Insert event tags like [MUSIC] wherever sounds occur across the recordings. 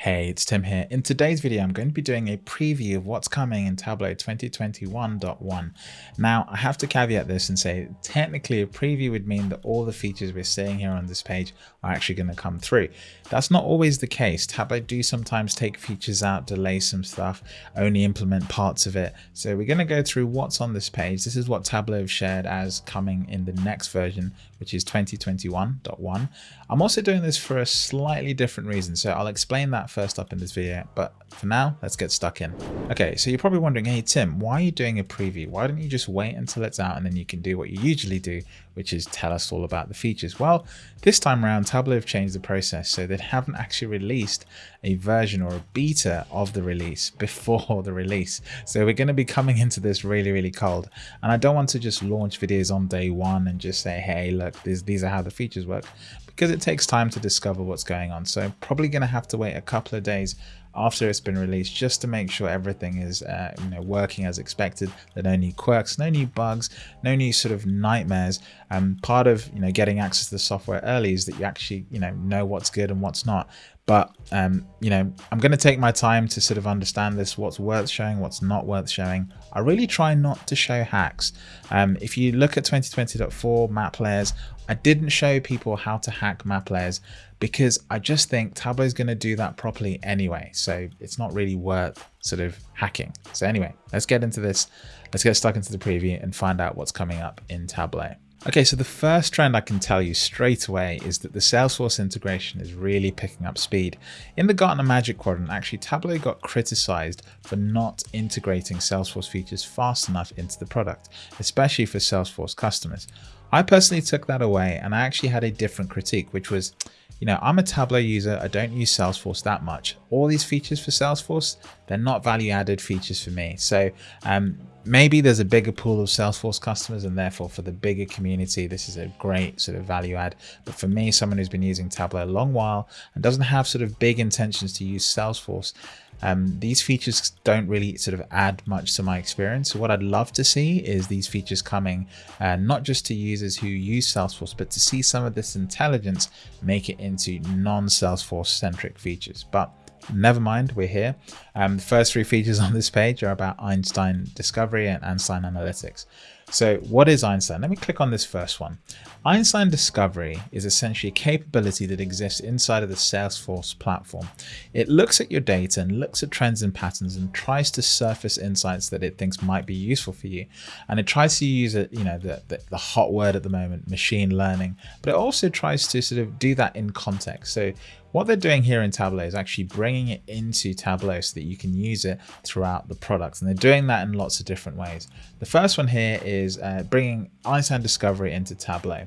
Hey, it's Tim here. In today's video, I'm going to be doing a preview of what's coming in Tableau 2021.1. Now, I have to caveat this and say, technically a preview would mean that all the features we're seeing here on this page are actually going to come through. That's not always the case. Tableau do sometimes take features out, delay some stuff, only implement parts of it. So we're going to go through what's on this page. This is what Tableau have shared as coming in the next version, which is 2021.1. I'm also doing this for a slightly different reason. So I'll explain that first up in this video, but for now, let's get stuck in. Okay, so you're probably wondering, hey Tim, why are you doing a preview? Why don't you just wait until it's out and then you can do what you usually do, which is tell us all about the features? Well, this time around, Tableau have changed the process, so they haven't actually released a version or a beta of the release [LAUGHS] before the release. So we're going to be coming into this really, really cold. And I don't want to just launch videos on day one and just say, hey, look, these, are how the features work because it takes time to discover what's going on. So probably going to have to wait a couple of days after it's been released just to make sure everything is uh, you know working as expected there are no new quirks no new bugs no new sort of nightmares. And um, part of you know getting access to the software early is that you actually you know know what's good and what's not but um, you know i'm going to take my time to sort of understand this what's worth showing what's not worth showing i really try not to show hacks um, if you look at 2020.4 map layers i didn't show people how to hack map layers because I just think Tableau is going to do that properly anyway. So it's not really worth sort of hacking. So anyway, let's get into this. Let's get stuck into the preview and find out what's coming up in Tableau. Okay, so the first trend I can tell you straight away is that the Salesforce integration is really picking up speed. In the Gartner Magic Quadrant, actually Tableau got criticized for not integrating Salesforce features fast enough into the product, especially for Salesforce customers. I personally took that away and I actually had a different critique, which was, you know, I'm a Tableau user. I don't use Salesforce that much. All these features for Salesforce, they're not value added features for me. So um, maybe there's a bigger pool of Salesforce customers and therefore for the bigger community, this is a great sort of value add. But for me, someone who's been using Tableau a long while and doesn't have sort of big intentions to use Salesforce, um, these features don't really sort of add much to my experience. So what I'd love to see is these features coming uh, not just to users who use Salesforce, but to see some of this intelligence make it into non-Salesforce centric features. But never mind, we're here. Um, the first three features [LAUGHS] on this page are about Einstein Discovery and Einstein Analytics. So what is Einstein? Let me click on this first one. Einstein Discovery is essentially a capability that exists inside of the Salesforce platform. It looks at your data and looks at trends and patterns and tries to surface insights that it thinks might be useful for you. And it tries to use it, you know, the, the, the hot word at the moment, machine learning, but it also tries to sort of do that in context. So what they're doing here in Tableau is actually bringing it into Tableau so that you can use it throughout the product. And they're doing that in lots of different ways. The first one here is uh, bringing Einstein Discovery into Tableau.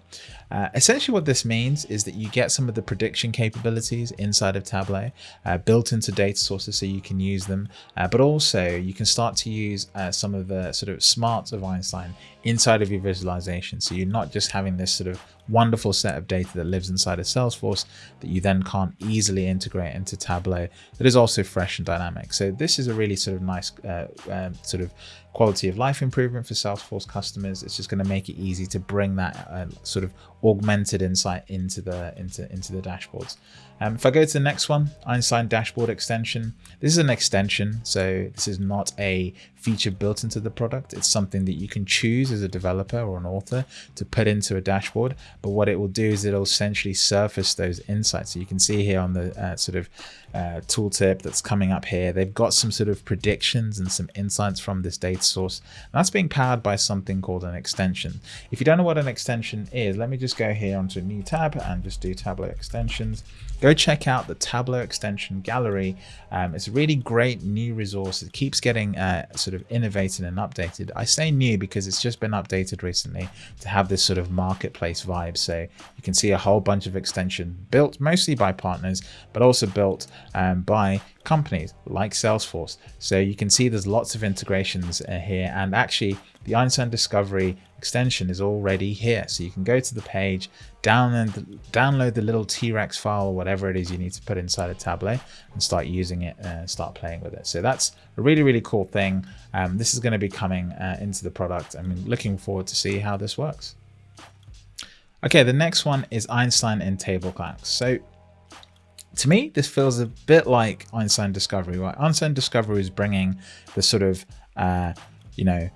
Uh, essentially what this means is that you get some of the prediction capabilities inside of Tableau uh, built into data sources so you can use them, uh, but also you can start to use uh, some of the sort of smarts of Einstein inside of your visualization. So you're not just having this sort of wonderful set of data that lives inside of Salesforce that you then can't easily integrate into Tableau that is also fresh and dynamic. So this is a really sort of nice uh, uh, sort of quality of life improvement for Salesforce customers. It's just going to make it easy to bring that uh, sort of augmented insight into the into into the dashboards. Um, if I go to the next one, Einstein Dashboard Extension, this is an extension, so this is not a feature built into the product. It's something that you can choose as a developer or an author to put into a dashboard. But what it will do is it'll essentially surface those insights. So you can see here on the uh, sort of uh, tooltip that's coming up here, they've got some sort of predictions and some insights from this data source. And that's being powered by something called an extension. If you don't know what an extension is, let me just go here onto a new tab and just do Tableau extensions. Go check out the Tableau extension gallery. Um, it's a really great new resource. It keeps getting uh, sort of innovated and updated. I say new because it's just been updated recently to have this sort of marketplace vibe. So you can see a whole bunch of extension built mostly by partners, but also built um, by companies like Salesforce. So you can see there's lots of integrations uh, here and actually the Einstein Discovery extension is already here. So you can go to the page, download the, download the little T-Rex file or whatever it is you need to put inside a Tableau and start using it and start playing with it. So that's a really, really cool thing. Um, this is going to be coming uh, into the product. I'm looking forward to see how this works. Okay, the next one is Einstein in table calcs. So to me, this feels a bit like Einstein Discovery, right? Einstein Discovery is bringing the sort of, uh, you know,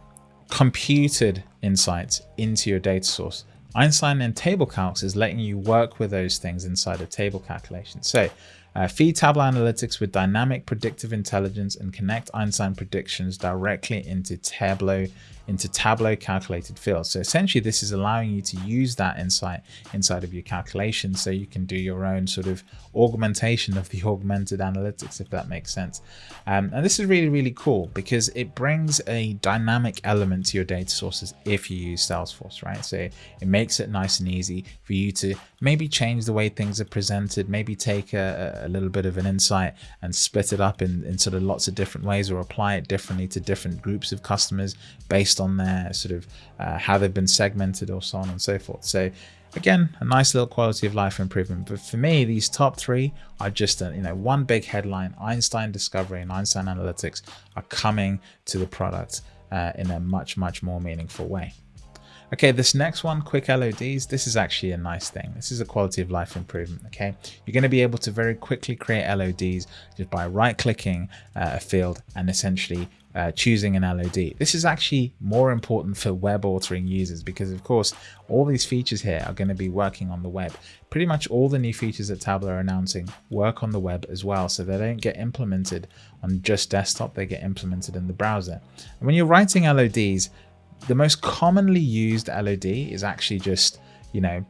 computed insights into your data source. Einstein and table calcs is letting you work with those things inside of table calculation. So uh, feed Tableau Analytics with dynamic predictive intelligence and connect Einstein predictions directly into Tableau into Tableau calculated fields. So essentially this is allowing you to use that insight inside of your calculation so you can do your own sort of augmentation of the [LAUGHS] augmented analytics, if that makes sense. Um, and this is really, really cool because it brings a dynamic element to your data sources if you use Salesforce, right? So it makes it nice and easy for you to maybe change the way things are presented, maybe take a, a little bit of an insight and split it up in, in sort of lots of different ways or apply it differently to different groups of customers based on their sort of uh, how they've been segmented or so on and so forth. So again, a nice little quality of life improvement. But for me, these top three are just, a, you know, one big headline, Einstein Discovery and Einstein Analytics are coming to the product uh, in a much, much more meaningful way. Okay, this next one, quick LODs, this is actually a nice thing. This is a quality of life improvement, okay? You're gonna be able to very quickly create LODs just by right clicking uh, a field and essentially uh, choosing an LOD. This is actually more important for web authoring users because of course, all these features here are going to be working on the web. Pretty much all the new features that Tableau are announcing work on the web as well. So they don't get implemented on just desktop, they get implemented in the browser. And when you're writing LODs, the most commonly used LOD is actually just, you know,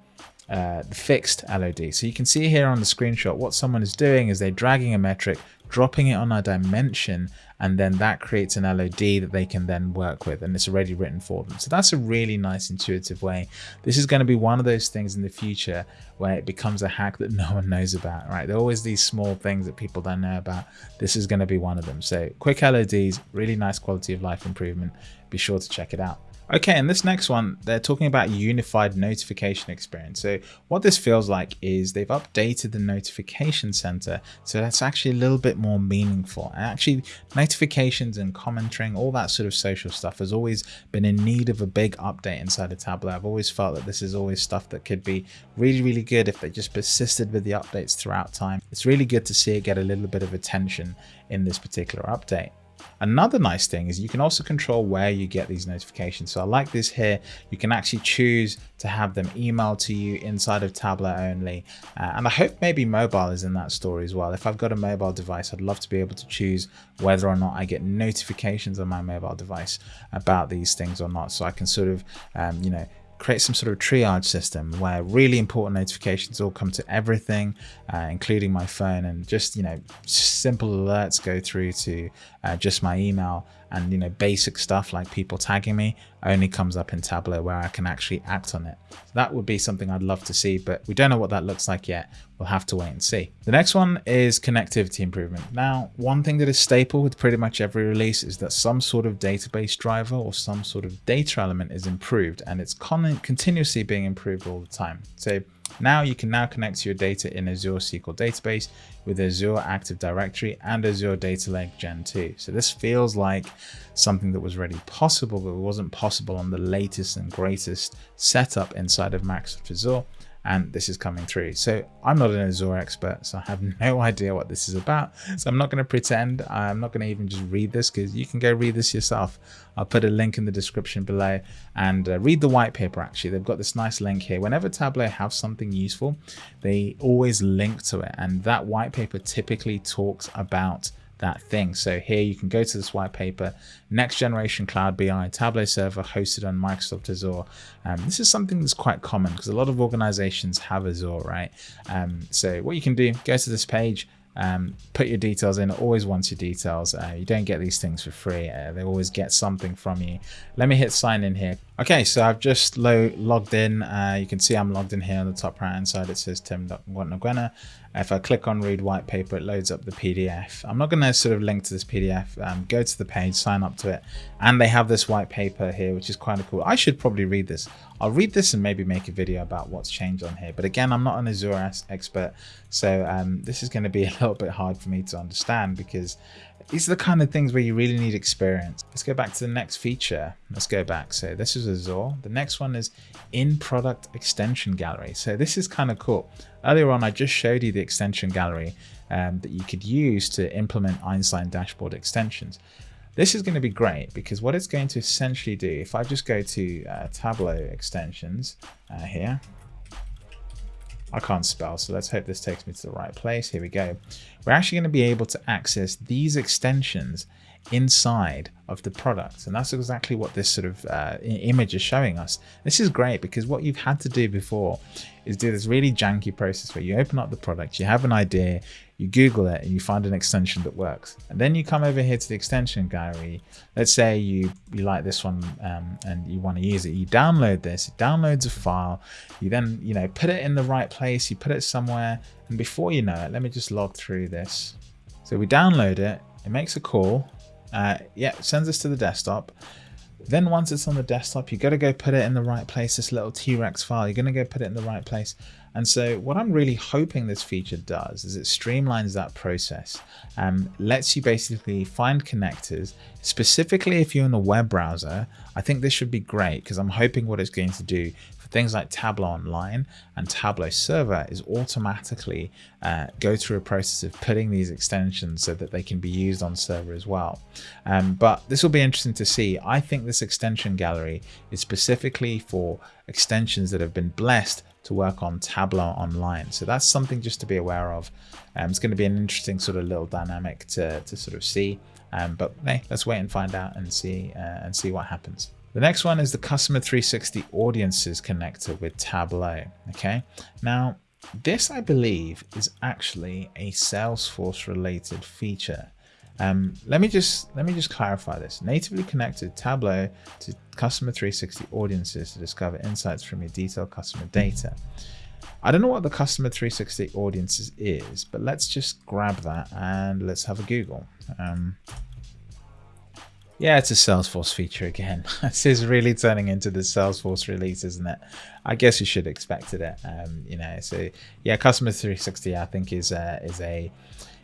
uh, the fixed LOD. So you can see here on the screenshot, what someone is doing is they're dragging a metric, dropping it on a dimension, and then that creates an LOD that they can then work with and it's already written for them. So that's a really nice intuitive way. This is going to be one of those things in the future where it becomes a hack that [LAUGHS] no one knows about, right? There are always these small things that people don't know about. This is going to be one of them. So quick LODs, really nice quality of life improvement. Be sure to check it out. Okay, and this next one, they're talking about unified notification experience. So what this feels like is they've updated the notification center so that's actually a little bit more meaningful. And actually notifications and commenting, all that sort of social stuff has always been in need of a big update inside of Tableau. I've always felt that this is always stuff that could be really, really good if they just persisted with the updates throughout time. It's really good to see it get a little bit of attention in this particular update. Another nice thing is you can also control where you get these notifications. So I like this here. You can actually choose to have them emailed to you inside of Tableau only. Uh, and I hope maybe mobile is in that story as well. If I've got a mobile device, I'd love to be able to choose whether or not I get notifications on my mobile device about these things or not. So I can sort of, um, you know, create some sort of triage system where really important notifications all come to everything, uh, including my phone. And just, you know, simple alerts go through to uh, just my email and, you know, basic stuff like people tagging me only comes up in Tableau where I can actually act on it. So that would be something I'd love to see, but we don't know what that looks like yet. We'll have to wait and see. The next one is connectivity improvement. Now, one thing that is staple with pretty much every release is that some sort of database driver or some sort of data element is improved and it's continuously being improved all the time. So now you can now connect your data in Azure SQL database with Azure Active Directory and Azure Data Lake Gen 2. So this feels like something that was already possible, but it wasn't possible on the latest and greatest setup inside of Microsoft Azure and this is coming through. So I'm not an Azure expert, so I have [LAUGHS] no idea what this is about. So I'm not going to pretend. I'm not going to even just read this because you can go read this yourself. I'll put a link in the description below and uh, read the white paper. Actually, they've got this nice link here. Whenever Tableau have something useful, they always link to it. And that white paper typically talks about that thing. So here you can go to this white paper, next generation cloud BI, Tableau server hosted on Microsoft Azure. Um, this is something that's quite common because a lot of organizations have Azure, right? Um, so what you can do, go to this page, um, put your details in, it always wants your details. Uh, you don't get these things for free. Uh, they always get something from you. Let me hit sign in here. Okay, so I've just lo logged in. Uh, you can see I'm logged in here on the top right hand side. It says Tim Ngwena. If I click on read white paper, it loads up the PDF. I'm not going to sort of link to this PDF. Um, go to the page, sign up to it. And they have this white paper here, which is quite cool. I should probably read this. I'll read this and maybe make a video about what's changed on here. But again, I'm not an Azure expert. So um, this is going to be [LAUGHS] a little bit hard for me to understand because these are the kind of things where you really need experience. Let's go back to the next feature. Let's go back. So this is Azure. The next one is in product extension gallery. So this is kind of cool. Earlier on, I just showed you the extension gallery um, that you could use to implement Einstein dashboard extensions. This is going to be great because what it's going to essentially do, if I just go to uh, Tableau extensions uh, here, I can't spell, so let's hope this takes me to the right place. Here we go. We're actually going to be able to access these extensions inside of the product. And that's exactly what this sort of uh, image is showing us. This is great because what you've had to do before is do this really janky process where you open up the product, you have an idea, you Google it and you find an extension that works. And then you come over here to the extension gallery. Let's say you, you like this one um, and you want to use it. You download this, it downloads a file. You then, you know, put it in the right place. You put it somewhere. And before you know it, let me just log through this. So we download it, it makes a call. Uh, yeah, sends us to the desktop. Then once it's on the desktop, you got to go put it in the right place, this little T-Rex file. You're going to go put it in the right place. And so what I'm really hoping this feature does is it streamlines that process and lets you basically find connectors. Specifically, if you're in a web browser, I think this should be great because I'm hoping what it's going to do things like Tableau Online and Tableau Server is automatically uh, go through a process of putting these extensions so that they can be used on server as well. Um, but this will be interesting to see. I think this extension gallery is specifically for extensions that have been blessed to work on Tableau Online. So that's something just to be aware of. Um, it's going to be an interesting sort of little dynamic to, to sort of see. Um, but hey, let's wait and find out and see uh, and see what happens. The next one is the Customer 360 Audiences connector with Tableau. Okay, now this I believe is actually a Salesforce related feature. Um, let me just let me just clarify this. Natively connected Tableau to Customer 360 audiences to discover insights from your detailed customer data. I don't know what the Customer 360 audiences is, but let's just grab that and let's have a Google. Um, yeah, it's a Salesforce feature again. [LAUGHS] this is really turning into the Salesforce release, isn't it? I guess you should expect it. Um, you know, so yeah, Customer 360 I think is a, is a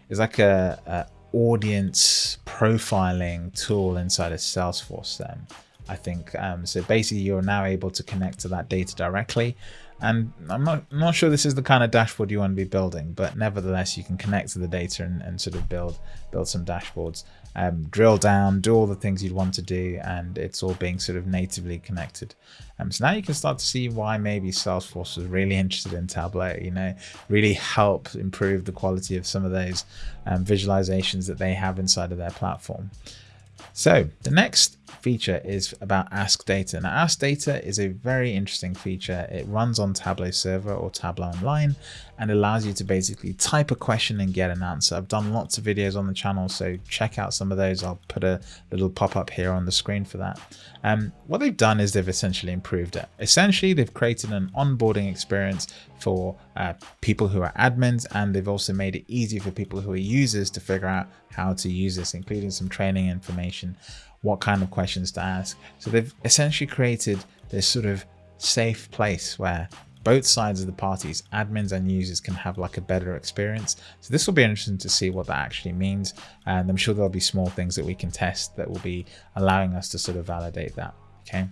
is like a, a audience profiling tool inside of Salesforce then. I think um, so basically you're now able to connect to that data directly and I'm not, I'm not sure this is the kind of dashboard you want to be building but nevertheless you can connect to the data and, and sort of build build some dashboards um, drill down do all the things you'd want to do and it's all being sort of natively connected um, so now you can start to see why maybe Salesforce was really interested in Tableau, you know, really help improve the quality of some of those um, visualizations that they have inside of their platform. So the next feature is about Ask Data. Now Ask Data is a very interesting feature. It runs on Tableau Server or Tableau Online and allows you to basically type a question and get an answer. I've done lots of videos on the channel, so check out some of those. I'll put a little pop-up here on the screen for that. Um, what they've done is they've essentially improved it. Essentially, they've created an onboarding experience for uh, people who are admins, and they've also made it easy for people who are users to figure out how to use this, including some training information, what kind of questions to ask. So they've essentially created this sort of safe place where both sides of the parties, admins and users can have like a better experience. So this will be interesting to see what that actually means. And I'm sure there'll be small things that we can test that will be allowing us to sort of validate that. Okay.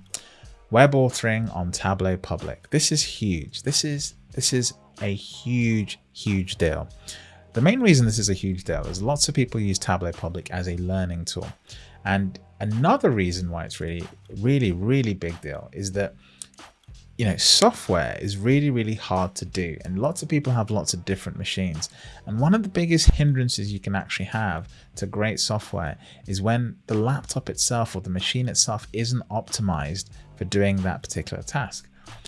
Web authoring on Tableau Public. This is huge. This is this is a huge, huge deal. The main reason this is a huge deal is lots of people use Tableau Public as a learning tool. And another reason why it's really, really, really big deal is that you know, software is really, really hard to do. And lots of people have lots of different machines. And one of the biggest hindrances you can actually have to great software is when the laptop itself or the machine itself isn't optimized for doing that particular task.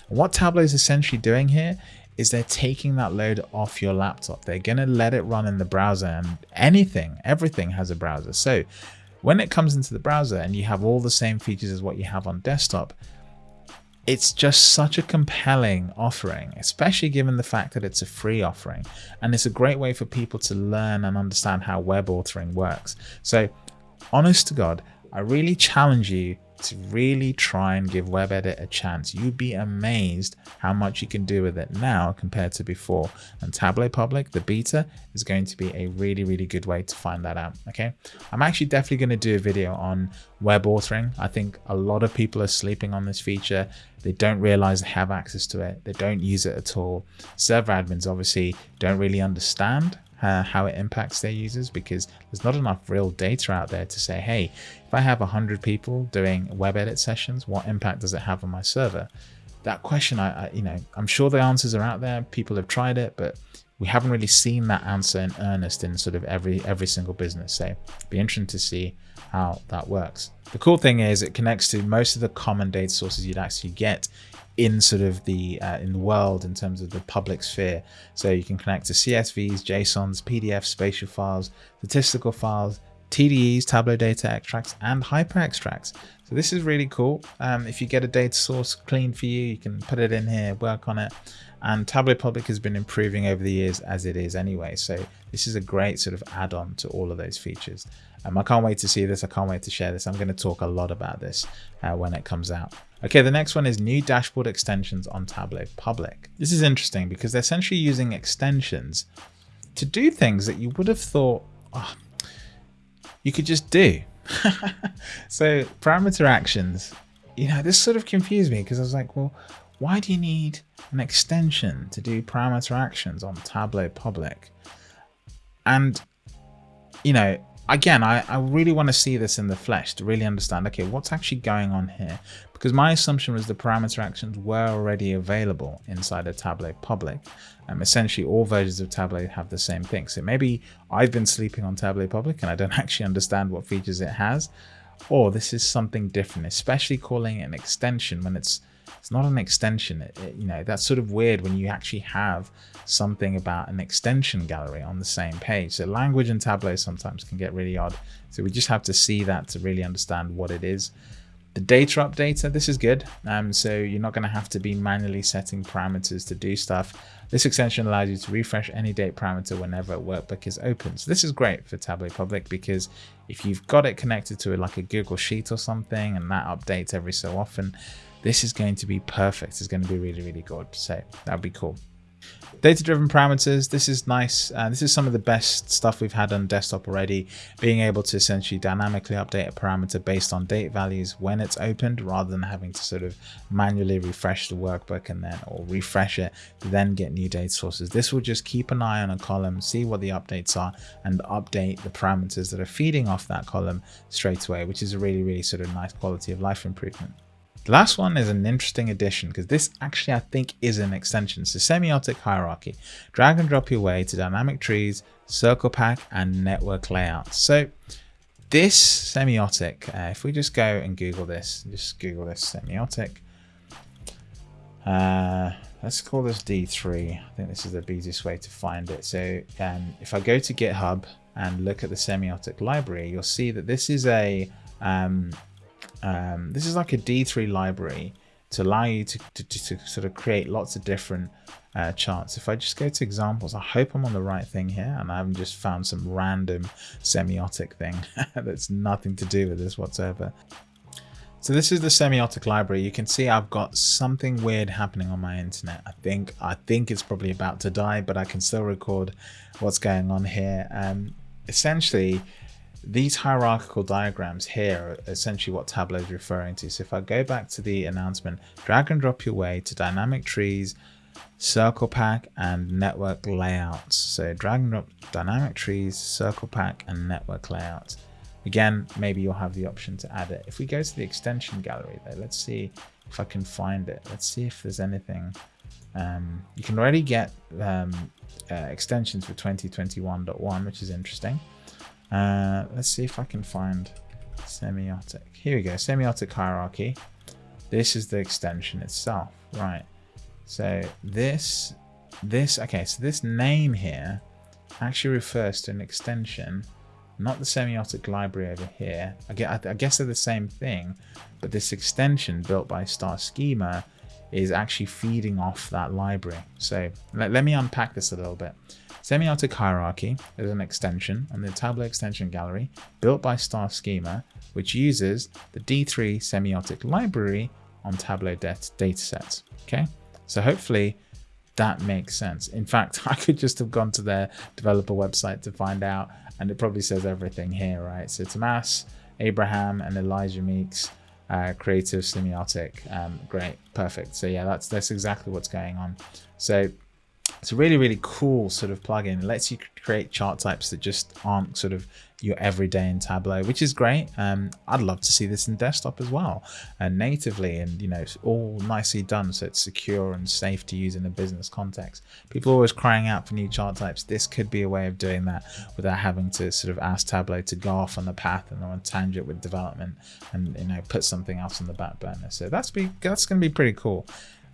What Tableau is essentially doing here is they're taking that load off your laptop. They're going to let it run in the browser and anything, everything has a browser. So when it comes into the browser and you have all the same features as what you have on desktop, it's just such a compelling offering, especially given the fact that it's a free offering. And it's a great way for people to learn and understand how web authoring works. So honest to God, I really challenge you to really try and give WebEdit a chance. You'd be amazed how much you can do with it now compared to before. And Tableau Public, the beta, is going to be a really, really good way to find that out. Okay. I'm actually definitely going to do a video on web authoring. I think a lot of people are sleeping on this feature. They don't realize they have access to it. They don't use it at all. Server admins obviously don't really understand uh, how it impacts their users because there's not enough real data out there to say, hey, if I have 100 people doing web edit sessions, what impact does it have on my server? That question, I, I, you know, I'm sure the answers are out there. People have tried it, but we haven't really seen that answer in earnest in sort of every every single business. So be interesting to see how that works. The cool thing is it connects to most of the common data sources you'd actually get in sort of the uh, in the world in terms of the public sphere. So you can connect to CSVs, JSONs, PDFs, spatial files, statistical files, TDEs, Tableau data extracts, and hyper extracts. So this is really cool. Um, if you get a data source clean for you, you can put it in here, work on it. And Tableau Public has been improving over the years as it is anyway. So this is a great sort of add-on to all of those features. Um, I can't wait to see this. I can't wait to share this. I'm going to talk a lot about this uh, when it comes out. Okay, the next one is new dashboard extensions on Tableau Public. This is interesting because they're essentially using extensions to do things that you would have thought oh, you could just do. [LAUGHS] so parameter actions, you know, this sort of confused me because I was like, well, why do you need an extension to do parameter actions on Tableau Public? And, you know, again, I, I really want to see this in the flesh to really understand, okay, what's actually going on here? Because my assumption was the parameter actions were already available inside of Tableau Public. Um, essentially, all versions of Tableau have the same thing. So maybe I've been sleeping on Tableau Public and I don't [LAUGHS] actually understand what features it has, or this is something different, especially calling it an extension when it's it's not an extension. It, it, you know, that's sort of weird when you actually have something about an extension gallery on the same page. So language and Tableau sometimes can get really odd. So we just have to see that to really understand what it is. The data updater, this is good. Um, so you're not going to have to be manually setting parameters to do stuff. This extension allows you to refresh any date parameter whenever a workbook is open. So this is great for Tableau Public because if you've got it connected to like a Google Sheet or something and that updates every so often, this is going to be perfect. It's going to be really, really good. So that would be cool. Data-driven parameters, this is nice. Uh, this is some of the best stuff we've had on desktop already. Being able to essentially dynamically update a parameter based on date values when it's opened rather than having to sort of manually refresh the workbook and then or refresh it then get new data sources. This will just keep an eye on a column, see what the updates are and update the parameters that are feeding off that column straight away, which is a really, really sort of nice quality of life improvement. The last one is an interesting addition because this actually I think is an extension. So semiotic hierarchy. Drag and drop your way to dynamic trees, circle pack and network layouts. So this semiotic, uh, if we just go and Google this, just Google this semiotic. Uh, let's call this D3. I think this is the easiest way to find it. So um, if I go to GitHub and look at the semiotic library, you'll see that this is a um, um, this is like a D3 library to allow you to, to, to sort of create lots of different uh, charts. If I just go to examples, I hope I'm on the right thing here and I haven't just found some random semiotic thing [LAUGHS] that's nothing to do with this whatsoever. So this is the semiotic library. You can see I've got something weird happening on my internet. I think I think it's probably about to die, but I can still record what's going on here. Um, essentially, these hierarchical diagrams here are essentially what Tableau is referring to. So if I go back to the announcement, drag and drop your way to dynamic trees, circle pack and network layouts. So drag and drop dynamic trees, circle pack and network layouts. Again, maybe you'll have the option to add it. If we go to the extension gallery though, let's see if I can find it. Let's see if there's anything. Um, you can already get um, uh, extensions for 2021.1, which is interesting. Uh, let's see if I can find semiotic. Here we go, semiotic hierarchy. This is the extension itself, right? So this, this, okay, so this name here actually refers to an extension, not the semiotic library over here. I guess they're the same thing, but this extension built by Star Schema is actually feeding off that library. So let, let me unpack this a little bit. Semiotic Hierarchy is an extension on the Tableau extension gallery built by Star Schema, which uses the D3 semiotic library on Tableau datasets. Okay, so hopefully that makes sense. In fact, [LAUGHS] I could just have gone to their developer website to find out, and it probably says everything here, right? So Tomas, Abraham, and Elijah Meeks, uh, creative semiotic. Um, great, perfect. So yeah, that's that's exactly what's going on. So it's a really, really cool sort of plugin. It lets you create chart types that just aren't sort of your everyday in Tableau, which is great. Um, I'd love to see this in desktop as well and natively and, you know, it's all nicely done so it's secure and safe to use in a business context. People are always crying out for new chart types. This could be a way of doing that without having to sort of ask Tableau to go off on the path and on tangent with development and, you know, put something else on the back burner. So that's, be, that's going to be pretty cool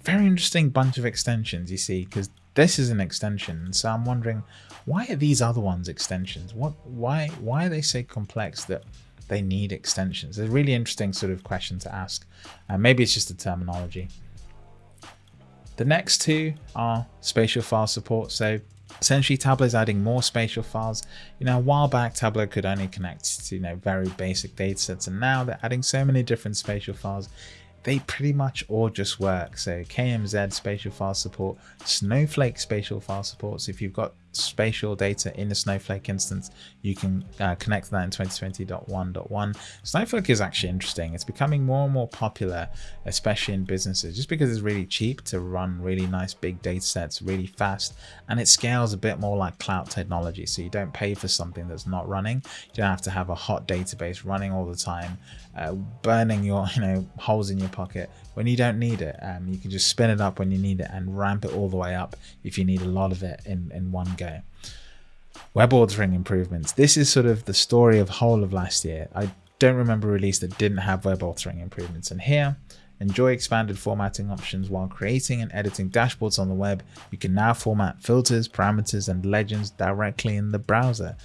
very interesting bunch of extensions you see because this is an extension so i'm wondering why are these other ones extensions? What why why are they so complex that they need extensions? It's a really interesting sort of question to ask. Uh, maybe it's just a terminology. The next two are spatial file support. So essentially tableau is adding more spatial files. You know a while back tableau could only connect to you know very basic data sets and now they're adding so many different spatial files they pretty much all just work. So KMZ spatial file support, Snowflake spatial file support. So if you've got spatial data in a Snowflake instance, you can uh, connect that in 2020.1.1. Snowflake is actually interesting. It's becoming more and more popular, especially in businesses, just because it's really cheap to run really nice big data sets really fast. And it scales a bit more like cloud technology. So you don't pay for something that's not running. You don't have to have a hot database running all the time, uh, burning your [LAUGHS] you know holes in your pocket when you don't need it. Um, you can just spin it up when you need it and ramp it all the way up if you need a lot of it in, in one go. Web authoring improvements. This is sort of the story of whole of last year. I don't remember a release that didn't have web authoring improvements. And here, enjoy expanded formatting options while creating and editing dashboards on the web. You can now format filters, parameters, and legends directly in the browser.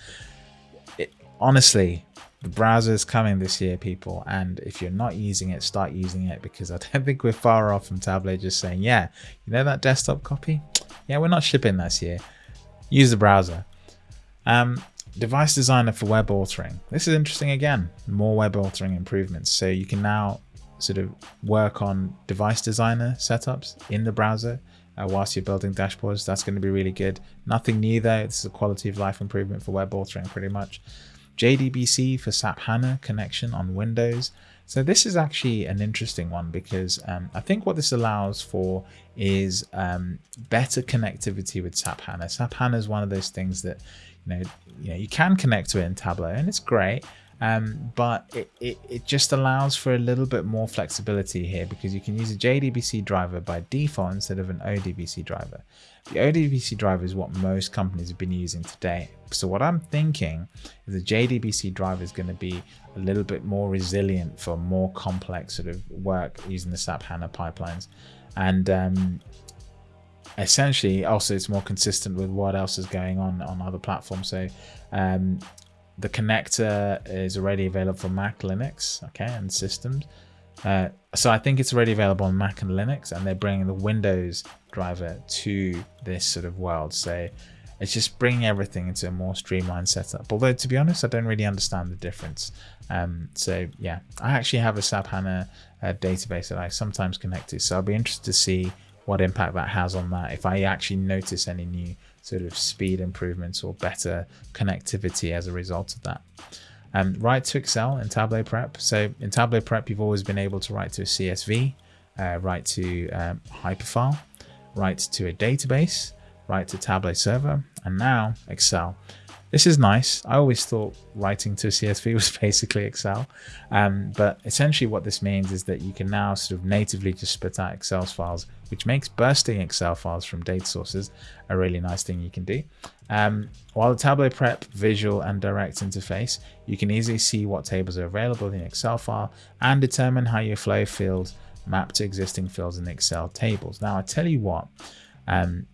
It, honestly, the browser is coming this year, people, and if you're not using it, start using it because I don't [LAUGHS] think we're far off from Tableau just saying, yeah, you know that desktop copy? Yeah, we're not shipping this year. Use the browser. Um, device designer for web authoring. This is interesting again, more web authoring improvements. So you can now sort of work on device designer setups in the browser uh, whilst you're building dashboards. That's going to be really good. Nothing new though. This is a quality of life improvement for web authoring pretty much. JDBC for SAP HANA connection on Windows. So this is actually an interesting one because um, I think what this allows for is um, better connectivity with SAP HANA. SAP HANA is one of those things that you know you know you can connect to it in Tableau and it's great, um, but it, it, it, just allows for a little bit more flexibility here because you can use a JDBC driver by default instead of an ODBC driver. The ODBC driver is what most companies have been using today. So what I'm thinking is the JDBC driver is going to be a little bit more resilient for more complex sort of work using the SAP HANA pipelines. And um, essentially also it's more consistent with what else is going on on other platforms. So um, the connector is already available for Mac, Linux, okay, and systems. Uh, so I think it's already available on Mac and Linux, and they're bringing the Windows driver to this sort of world. So it's just bringing everything into a more streamlined setup. Although to be honest, I don't really understand the difference. Um, so yeah, I actually have a SAP HANA uh, database that I sometimes connect to. So I'll be interested to see what impact that has on that. If I actually notice any new sort of speed improvements or better connectivity as a result of that. Um, write to Excel in Tableau Prep. So in Tableau Prep, you've always been able to write to a CSV, uh, write to um, Hyperfile, write to a database, write to Tableau Server, and now Excel. This is nice. I always thought writing to a CSV was [LAUGHS] basically Excel. Um, but essentially what this means is that you can now sort of natively just spit out Excel files, which makes bursting Excel files from data sources a really nice thing you can do. Um, while the Tableau Prep visual and direct interface, you can easily see what tables are available in the Excel file and determine how your flow fields map to existing fields in the Excel tables. Now, I tell you what, um,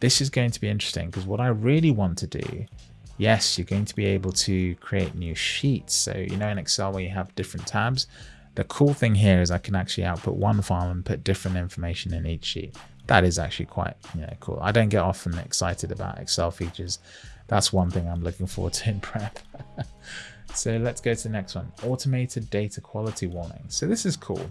this is going to be interesting because what I really want to do yes, you're going to be able to create new sheets. So, you know, in Excel where you have different tabs, the cool thing here is I can actually output one file and put different information in each sheet. that is actually quite you know, cool. I don't get often excited about Excel features. That's one thing I'm looking forward to [LAUGHS] in prep. so let's go to the next one. Automated data quality warnings. So this is cool.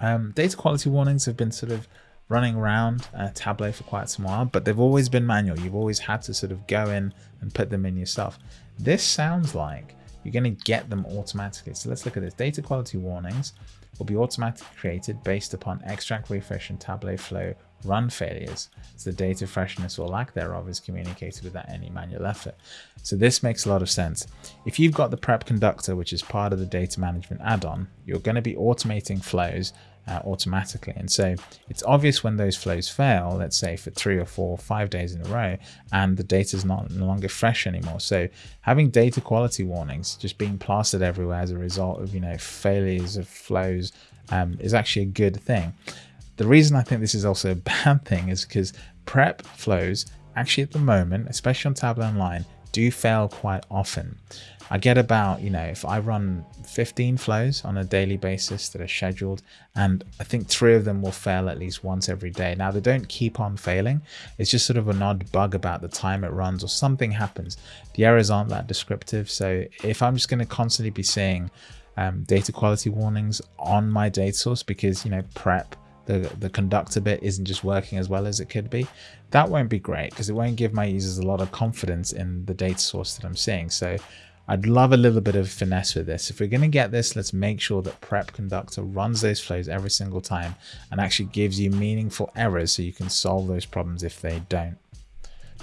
Um, data quality warnings have been sort of running around uh, Tableau for quite some while, but they've always been manual. You've always had to sort of go in and put them in yourself. This sounds like you're going to get them automatically. So let's look at this. Data quality warnings will be automatically created based upon extract, refresh, and Tableau flow run failures. So the data freshness or lack thereof is communicated without any manual effort. So this makes a lot of sense. If you've got the prep conductor, which is part of the data management add-on, you're going to be automating flows uh, automatically. And so it's obvious when those flows fail, let's say for three or four, five days in a row, and the data is not no longer fresh anymore. So having data quality warnings just being plastered everywhere as a result of, you know, failures of flows um, is actually a good thing. The reason I think this is also a [LAUGHS] bad thing is because prep flows actually at the moment, especially on Tableau Online, do fail quite often. I get about, you know, if I run 15 flows on a daily basis that are scheduled, and I think three of them will fail at least once every day. Now, they don't keep on failing. It's just sort of an odd bug about the time it runs or something happens. The errors aren't that descriptive. So if I'm just going to constantly be seeing um, data quality warnings on my data source because, you know, prep the, the conductor bit isn't just working as well as it could be, that won't be great because it won't give my users a lot of confidence in the data source that I'm seeing. So I'd love a little bit of finesse with this. If we're going to get this, let's make sure that Prep Conductor runs those flows every single time and actually gives you meaningful errors so you can solve those problems if they don't.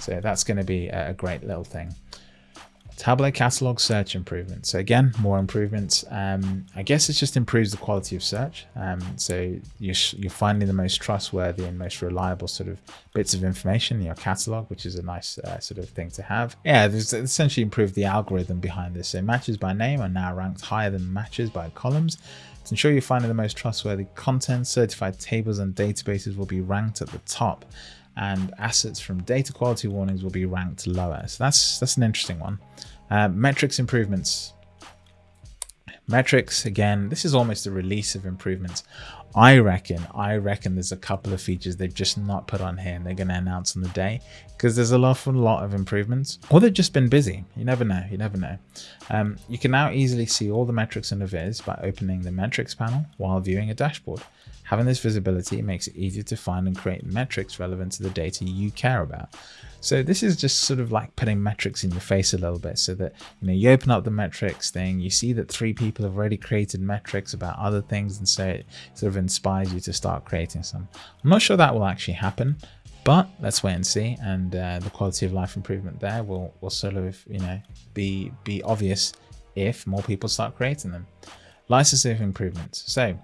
So that's going to be a great little thing. Tableau catalog search improvements. So again, more improvements. Um, I guess it just improves the quality of search. Um, so you're, you're, finding the most trustworthy and most reliable sort of bits of information in your catalog, which is a nice uh, sort of thing to have. Yeah, there's essentially improved the algorithm behind this. So matches by name are now ranked higher than matches by columns. To ensure you're finding the most trustworthy content, certified tables and databases will be ranked at the top and assets from data quality warnings will be ranked lower. So that's that's an interesting one. Uh, metrics improvements. Metrics, again, this is almost a release of improvements. I reckon, I reckon there's a couple of features they've just not put on here and they're going to announce on the day because there's a lot, a lot of improvements or they've just been busy. You never know. You never know. Um, you can now easily see all the metrics in a viz by opening the metrics panel while viewing a dashboard. Having this visibility makes it easier to find and create metrics relevant to the data you care about. So this is just sort of like putting metrics in your face a little bit so that, you know, you open up the metrics thing, you see that three people have already created metrics about other things and so it sort of inspires you to start creating some. I'm not sure that will actually happen, but let's wait and see. And uh, the quality of life improvement there will, will sort of, you know, be, be obvious if more people start creating them. Licensing improvements. So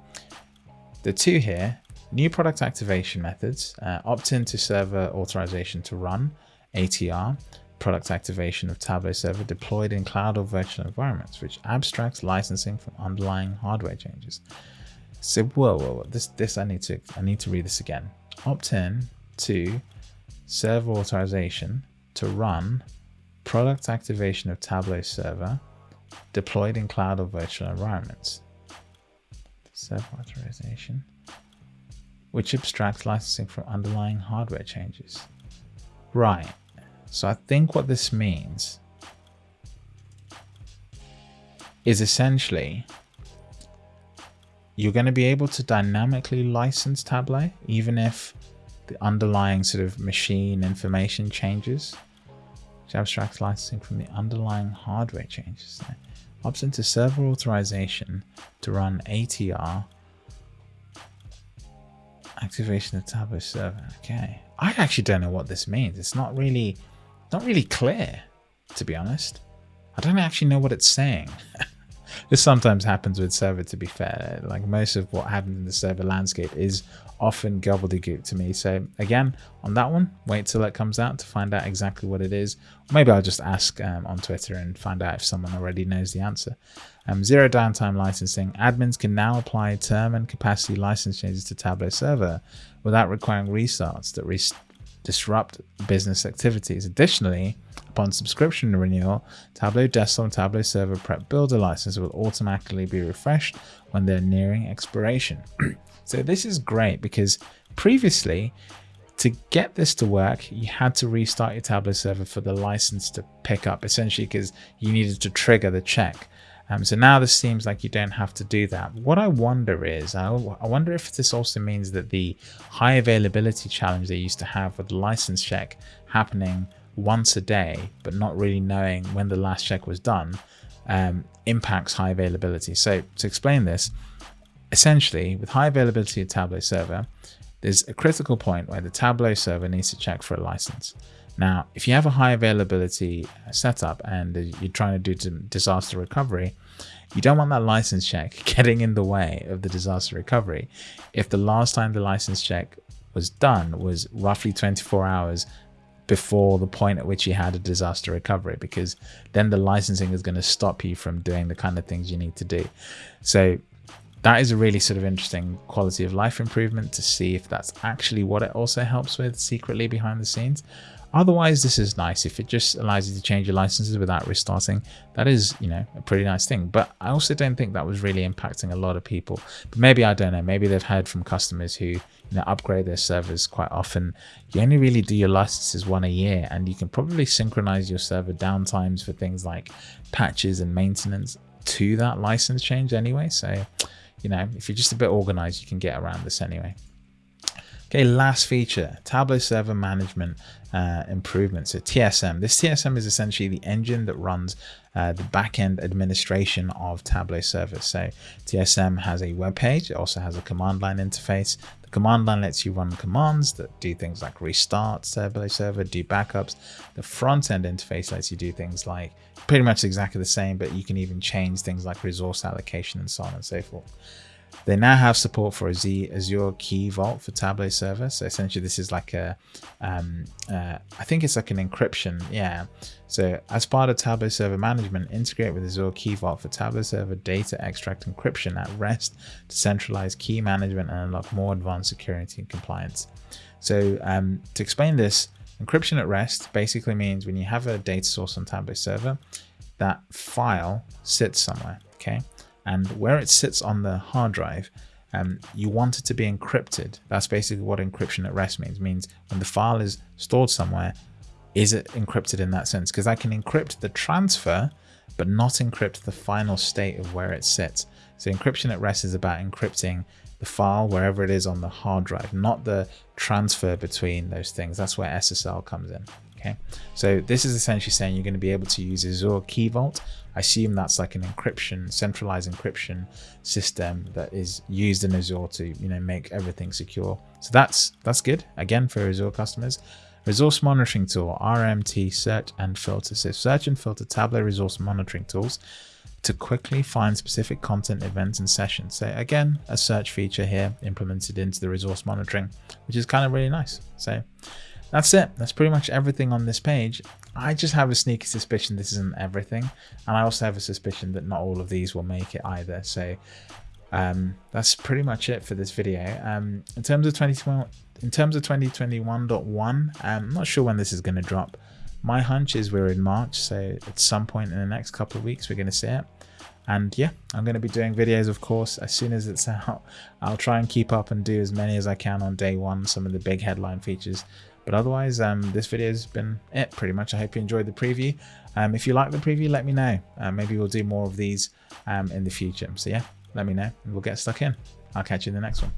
the two here, new product activation methods, uh, opt-in to server authorization to run, ATR, product activation of Tableau server deployed in cloud or virtual environments, which abstracts licensing from underlying hardware changes. So whoa, whoa, whoa, this this I need to I need to read this again. Opt-in to server authorization to run product activation of Tableau server deployed in cloud or virtual environments self-authorization, which abstracts licensing from underlying hardware changes. Right, so I think what this means is essentially you're going to be able to dynamically license Tableau even if the underlying sort of machine information changes. Which abstracts licensing from the underlying hardware changes opts into server authorization to run ATR activation of Tableau server. Okay, I actually don't know what this means. It's not really, not really clear, to be honest. I don't actually know what it's saying. [LAUGHS] this sometimes happens with server, to be fair. Like most of what happens in the server landscape is often gobbledygook to me. So again, on that one, wait till it comes out to find out exactly what it is. maybe I'll just ask um, on Twitter and find out if someone already knows the answer. Um, zero downtime licensing. Admins can now apply term and capacity license changes to Tableau server without requiring restarts that re disrupt business activities. Additionally, upon subscription renewal, Tableau Desktop and Tableau Server Prep Builder license will automatically be refreshed when they're nearing expiration. [CLEARS THROAT] So this is great because previously To get this to work, you had to restart your Tableau server for the license to pick up, essentially because you needed to trigger the check. Um, so now this seems like you don't have to do that. What I wonder is, I, I wonder if this also means that the high availability challenge they used to have with the license check happening once a day, but not really knowing when the last check was done, um, impacts high availability. So to explain this, essentially with high availability of Tableau server, there's a critical point where the Tableau server needs to check for a license. Now, if you have a high availability uh, setup and uh, you're trying to do disaster recovery, you don't want that license check [LAUGHS] getting in the way of the disaster recovery. If the last time the license check was done was roughly 24 hours before the point at which you had a disaster recovery, because then the licensing is going to stop you from doing the kind of things you need to do. So that is a really sort of interesting quality of life improvement to see if that's actually what it also helps with secretly behind the scenes. Otherwise, this is nice. If it just allows you to change your licenses without restarting, that is, you know, a pretty nice thing. But I also don't think that was really impacting a lot of people. But maybe, I don't know, maybe they've heard from customers who, you know, upgrade their servers quite often. You only really do your licenses one a year and you can probably synchronize your server downtimes for things like patches and maintenance to that license change anyway. So, you know, if you're just a bit organized, you can get around this anyway. Okay, last feature, Tableau Server Management uh, Improvement. So TSM. This TSM is essentially the engine that runs uh, the backend administration of Tableau Server. So TSM has a web page. It also has a command line interface. The command line lets you run commands that do things like restart Tableau Server, do backups. The front end interface lets you do things like pretty much exactly the same, but you can even change things like resource allocation and so on and so forth. They now have support for Azure Key Vault for Tableau Server. So essentially, this is like a, um, uh, I think it's like an encryption. Yeah. So as part of Tableau Server management, integrate with Azure Key Vault for Tableau Server data extract encryption at rest to centralize key management and unlock more advanced security and compliance. So um, to explain this, encryption at rest basically means when you have a data source on Tableau Server, that file sits somewhere. Okay and where it sits on the hard drive, um, you want it to be encrypted. That's basically what encryption at rest means. It means when the file is stored somewhere, is it encrypted in that sense? Because I can encrypt the transfer, but not encrypt the final state of where it sits. So encryption at rest is about encrypting the file wherever it is on the hard drive, not the transfer between those things. That's where SSL comes in. Okay, so this is essentially saying you're going to be able to use Azure Key Vault. I assume that's like an encryption, centralized encryption system that is used in Azure to you know make everything secure. So that's that's good again for Azure customers. Resource monitoring tool, RMT search and filter. So search and filter Tableau resource monitoring tools to quickly find specific content, events, and sessions. So again, a search feature here implemented into the resource monitoring, which is kind of really nice. So that's it. That's pretty much everything on this page. I just have a sneaky suspicion this isn't everything. And I also have a suspicion that not all of these will make it either. So um, that's pretty much it for this video. Um, in terms of 2021, in terms of 2021.1, um, I'm not sure when this is going to drop. My hunch is we're in March, so at some point in the next couple of weeks, we're going to see it. And yeah, I'm going to be doing videos, of course, as soon as it's [LAUGHS] out. I'll try and keep up and do as many as I can on day one, some of the big headline features. But otherwise, um, this video has been it pretty much. I hope you enjoyed the preview. Um, if you like the preview, let me know. Uh, maybe we'll do more of these um, in the future. So yeah, let me know and we'll get stuck in. I'll catch you in the next one.